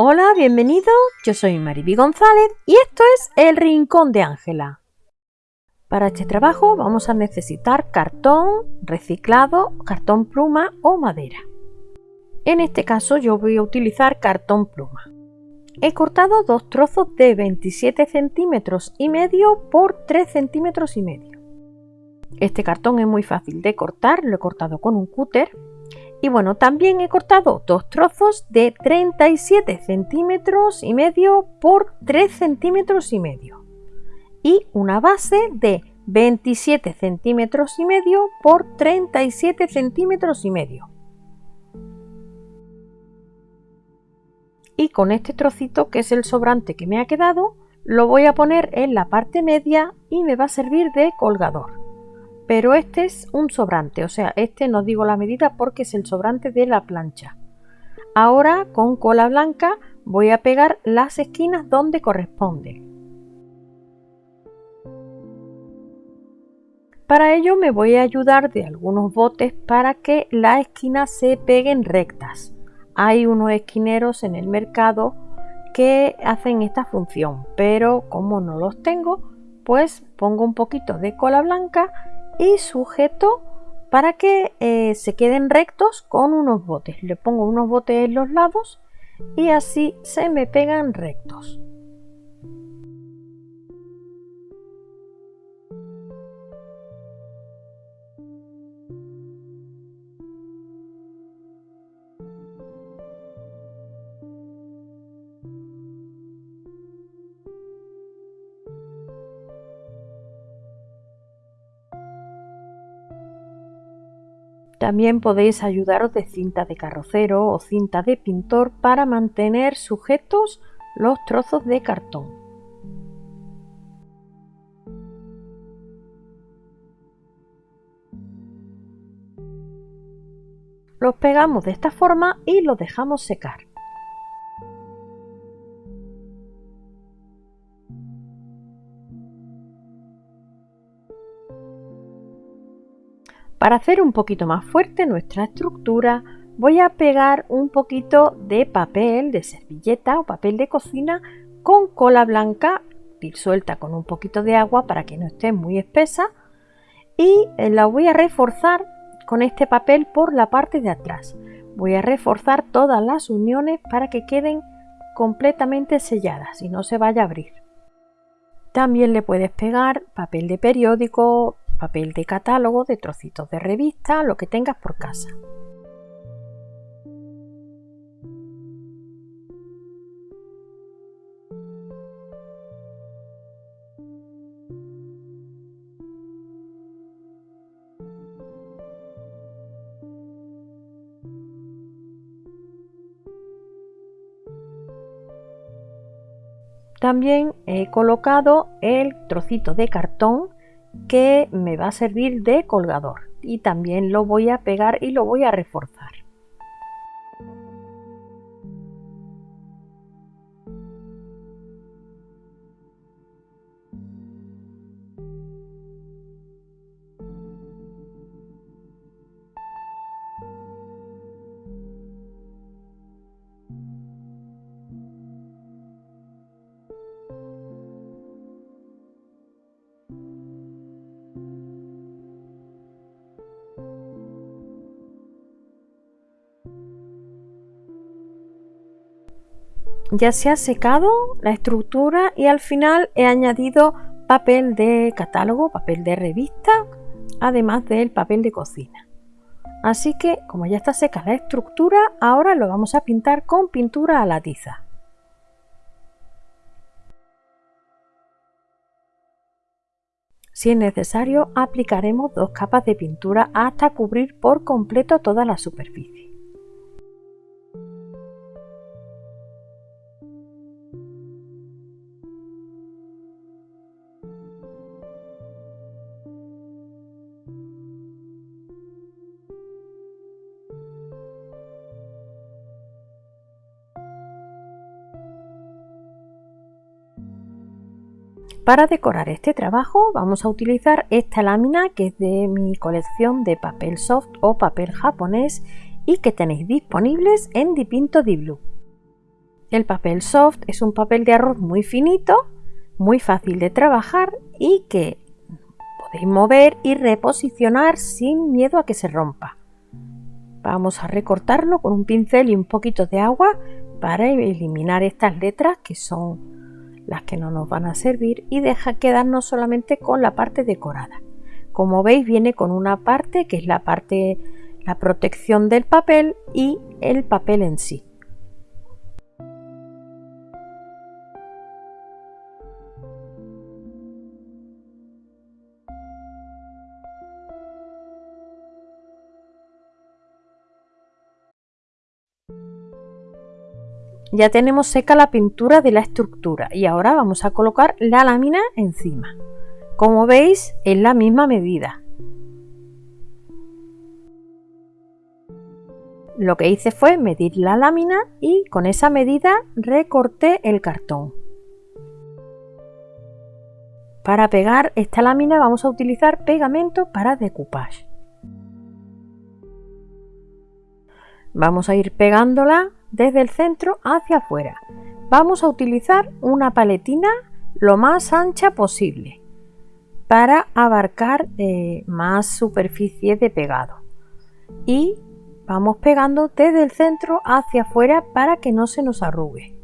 Hola, bienvenido. Yo soy Mariby González y esto es El Rincón de Ángela. Para este trabajo vamos a necesitar cartón reciclado, cartón pluma o madera. En este caso yo voy a utilizar cartón pluma. He cortado dos trozos de 27 centímetros y medio por 3 centímetros y medio. Este cartón es muy fácil de cortar, lo he cortado con un cúter y bueno, también he cortado dos trozos de 37 centímetros y medio por 3 centímetros y medio. Y una base de 27 centímetros y medio por 37 centímetros y medio. Y con este trocito, que es el sobrante que me ha quedado, lo voy a poner en la parte media y me va a servir de colgador pero este es un sobrante, o sea, este no digo la medida porque es el sobrante de la plancha. Ahora con cola blanca voy a pegar las esquinas donde corresponde. Para ello me voy a ayudar de algunos botes para que las esquinas se peguen rectas. Hay unos esquineros en el mercado que hacen esta función, pero como no los tengo, pues pongo un poquito de cola blanca y sujeto para que eh, se queden rectos con unos botes. Le pongo unos botes en los lados y así se me pegan rectos. También podéis ayudaros de cinta de carrocero o cinta de pintor para mantener sujetos los trozos de cartón. Los pegamos de esta forma y los dejamos secar. Para hacer un poquito más fuerte nuestra estructura voy a pegar un poquito de papel de servilleta o papel de cocina con cola blanca disuelta con un poquito de agua para que no esté muy espesa y eh, la voy a reforzar con este papel por la parte de atrás. Voy a reforzar todas las uniones para que queden completamente selladas y no se vaya a abrir. También le puedes pegar papel de periódico, papel de catálogo, de trocitos de revista, lo que tengas por casa. También he colocado el trocito de cartón que me va a servir de colgador y también lo voy a pegar y lo voy a reforzar. Ya se ha secado la estructura y al final he añadido papel de catálogo, papel de revista, además del papel de cocina. Así que como ya está seca la estructura, ahora lo vamos a pintar con pintura a la tiza. Si es necesario, aplicaremos dos capas de pintura hasta cubrir por completo toda la superficie. Para decorar este trabajo vamos a utilizar esta lámina que es de mi colección de papel soft o papel japonés y que tenéis disponibles en Dipinto Di Blue. El papel soft es un papel de arroz muy finito, muy fácil de trabajar y que podéis mover y reposicionar sin miedo a que se rompa. Vamos a recortarlo con un pincel y un poquito de agua para eliminar estas letras que son las que no nos van a servir y deja quedarnos solamente con la parte decorada. Como veis viene con una parte que es la parte la protección del papel y el papel en sí. Ya tenemos seca la pintura de la estructura y ahora vamos a colocar la lámina encima. Como veis es la misma medida. Lo que hice fue medir la lámina y con esa medida recorté el cartón. Para pegar esta lámina vamos a utilizar pegamento para decoupage. Vamos a ir pegándola desde el centro hacia afuera. Vamos a utilizar una paletina lo más ancha posible para abarcar eh, más superficie de pegado. Y vamos pegando desde el centro hacia afuera para que no se nos arrugue.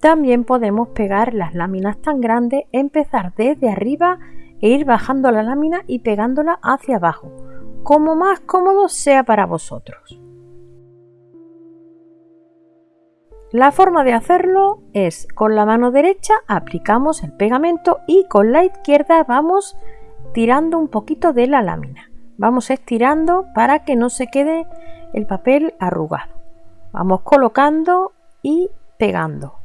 También podemos pegar las láminas tan grandes, empezar desde arriba e ir bajando la lámina y pegándola hacia abajo como más cómodo sea para vosotros. La forma de hacerlo es con la mano derecha aplicamos el pegamento y con la izquierda vamos tirando un poquito de la lámina. Vamos estirando para que no se quede el papel arrugado. Vamos colocando y pegando.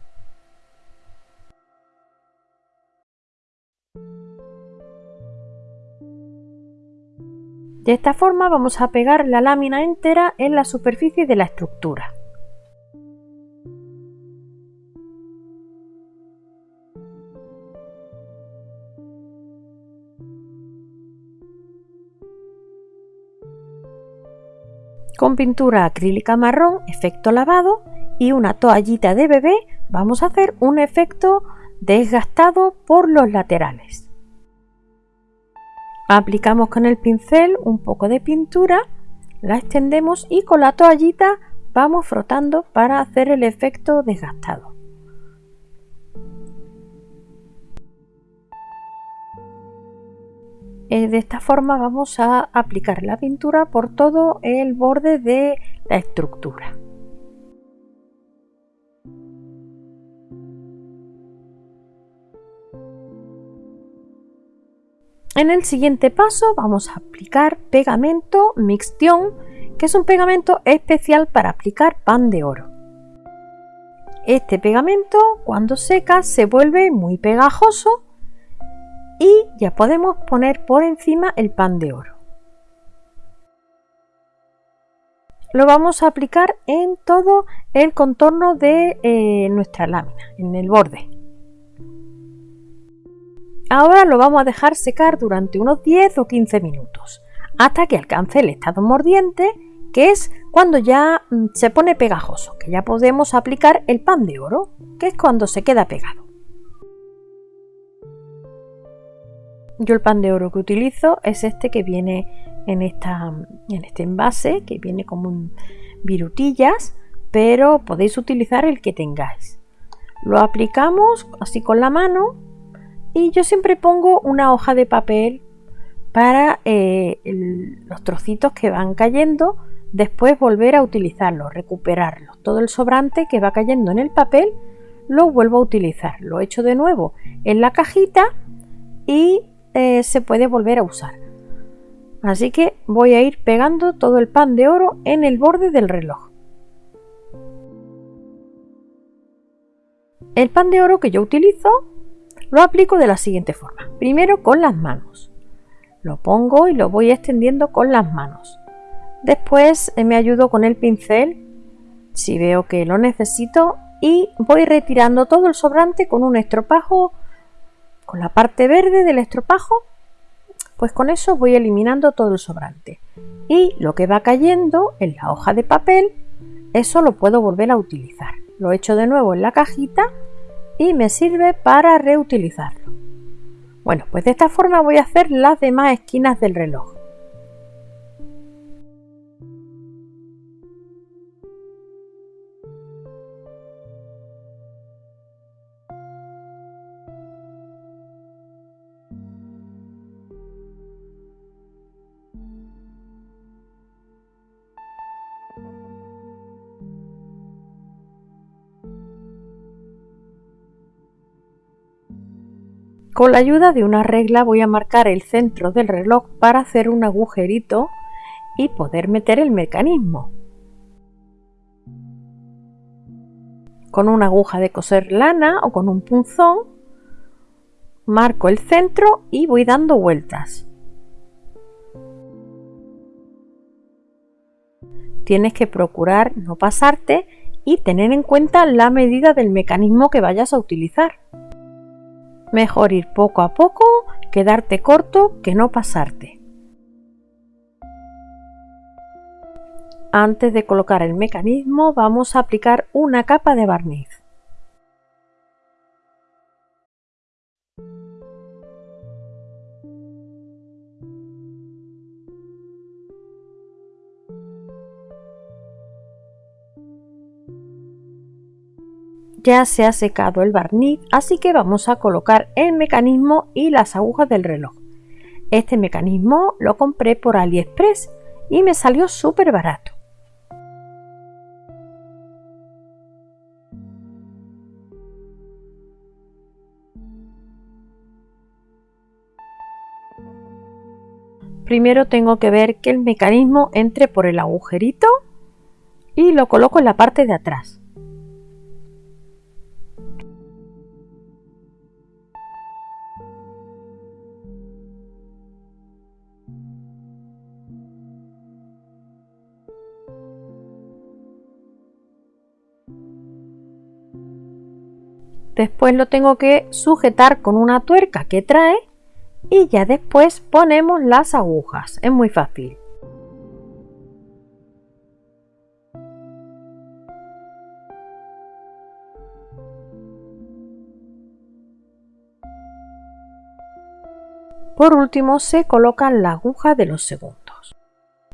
De esta forma vamos a pegar la lámina entera en la superficie de la estructura. Con pintura acrílica marrón, efecto lavado y una toallita de bebé vamos a hacer un efecto desgastado por los laterales. Aplicamos con el pincel un poco de pintura, la extendemos y con la toallita vamos frotando para hacer el efecto desgastado. Eh, de esta forma vamos a aplicar la pintura por todo el borde de la estructura. En el siguiente paso vamos a aplicar pegamento Mixtion, que es un pegamento especial para aplicar pan de oro. Este pegamento cuando seca se vuelve muy pegajoso y ya podemos poner por encima el pan de oro. Lo vamos a aplicar en todo el contorno de eh, nuestra lámina, en el borde. Ahora lo vamos a dejar secar durante unos 10 o 15 minutos, hasta que alcance el estado mordiente, que es cuando ya mm, se pone pegajoso, que ya podemos aplicar el pan de oro, que es cuando se queda pegado. Yo el pan de oro que utilizo es este que viene en, en este envase, que viene como un virutillas, pero podéis utilizar el que tengáis. Lo aplicamos así con la mano y yo siempre pongo una hoja de papel para eh, los trocitos que van cayendo, después volver a utilizarlos, recuperarlos. Todo el sobrante que va cayendo en el papel lo vuelvo a utilizar. Lo echo de nuevo en la cajita y eh, se puede volver a usar. Así que voy a ir pegando todo el pan de oro en el borde del reloj. El pan de oro que yo utilizo lo aplico de la siguiente forma. Primero con las manos. Lo pongo y lo voy extendiendo con las manos. Después eh, me ayudo con el pincel si veo que lo necesito y voy retirando todo el sobrante con un estropajo, con la parte verde del estropajo, Pues con eso voy eliminando todo el sobrante. Y lo que va cayendo en la hoja de papel, eso lo puedo volver a utilizar. Lo echo de nuevo en la cajita y me sirve para reutilizarlo. Bueno, pues de esta forma voy a hacer las demás esquinas del reloj. Con la ayuda de una regla voy a marcar el centro del reloj para hacer un agujerito y poder meter el mecanismo. Con una aguja de coser lana o con un punzón marco el centro y voy dando vueltas. Tienes que procurar no pasarte y tener en cuenta la medida del mecanismo que vayas a utilizar. Mejor ir poco a poco, quedarte corto que no pasarte. Antes de colocar el mecanismo vamos a aplicar una capa de barniz. Ya se ha secado el barniz, así que vamos a colocar el mecanismo y las agujas del reloj. Este mecanismo lo compré por AliExpress y me salió súper barato. Primero tengo que ver que el mecanismo entre por el agujerito y lo coloco en la parte de atrás. Después lo tengo que sujetar con una tuerca que trae y ya después ponemos las agujas. Es muy fácil. Por último se coloca la aguja de los segundos.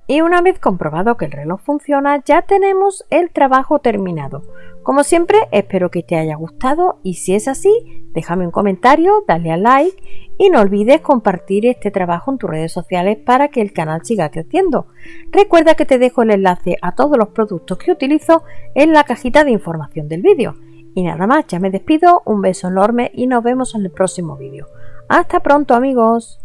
Y una vez comprobado que el reloj funciona ya tenemos el trabajo terminado. Como siempre, espero que te haya gustado y si es así, déjame un comentario, dale a like y no olvides compartir este trabajo en tus redes sociales para que el canal siga creciendo. Recuerda que te dejo el enlace a todos los productos que utilizo en la cajita de información del vídeo. Y nada más, ya me despido, un beso enorme y nos vemos en el próximo vídeo. Hasta pronto amigos.